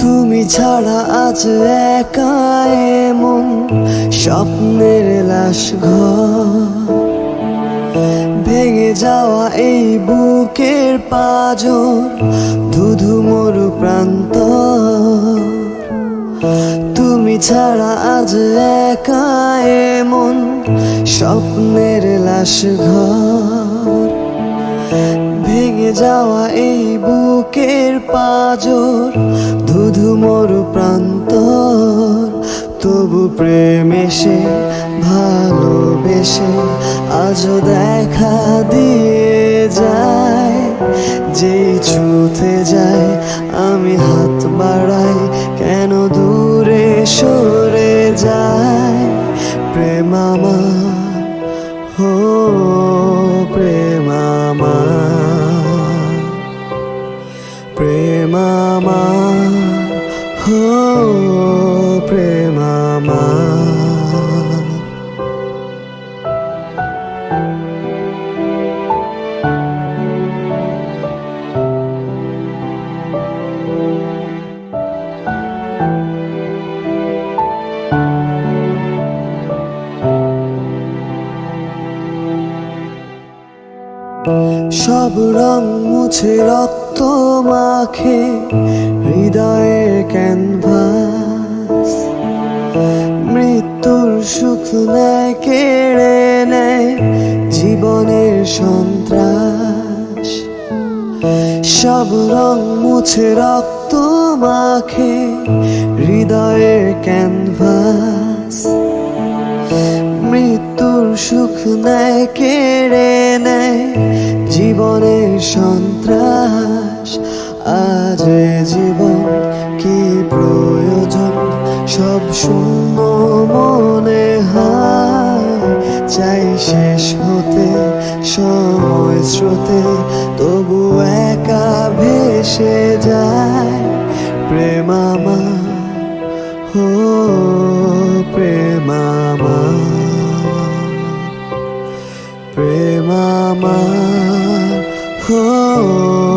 তুমি ছাড়া আজ একা এমন স্বপ্নের লাশ ভেঙে যাওয়া এই বুকের পাজর, ধুধু মরু প্রান্ত। তুমি ছাড়া আজ একা এমন স্বপ্নের লাশ ভেঙে যাওয়া এই বুকের পাজর ধুধু মরু প্রান্তর। তবু প্রেম এসে, ভালোবেসে, আজও দেখা দিয়ে যায়। যেই ছুতে যায়, আমি হাত বাড়াই, কেন দূরে সরে প্রেম আমার হো প্রেম আমার সব রং মুছে রক্ত মাখে হৃদয়ের ক্যানভাস। মৃত্যুর সুখ নেয়, কেড়ে নেয় জীবনের সন্ত্রাস। সব রং মুছে রক্ত মাখে হৃদয়ের ক্যানভাস। মৃত্যুর সুখ নেয় কেড়ে নেয় জীবনের সন্ত্রাস। আজ জীবন কি প্রয়োজন? সব শূন্য মনে হয়। চাই শেষ হতে, সময় স্রোতে, তবু একা ভেসে যায়। প্রেম আমার হো প্রেম। 되마만 후.